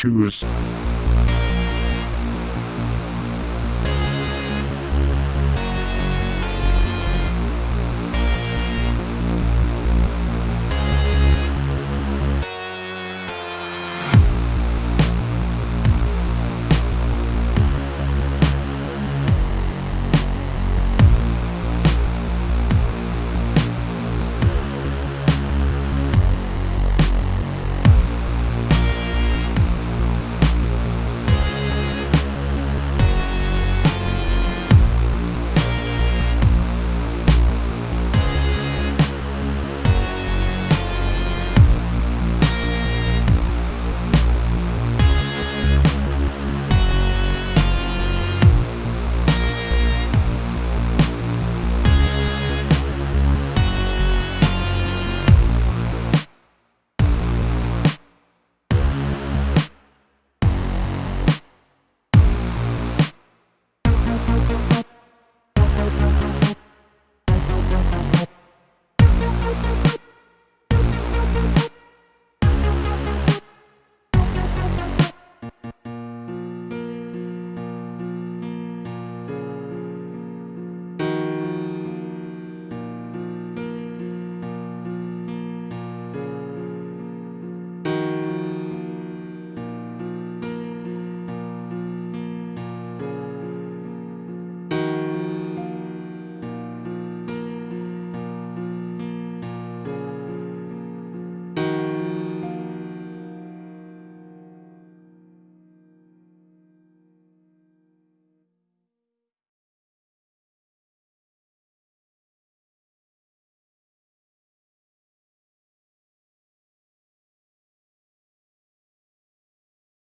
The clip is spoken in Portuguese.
Tschüss.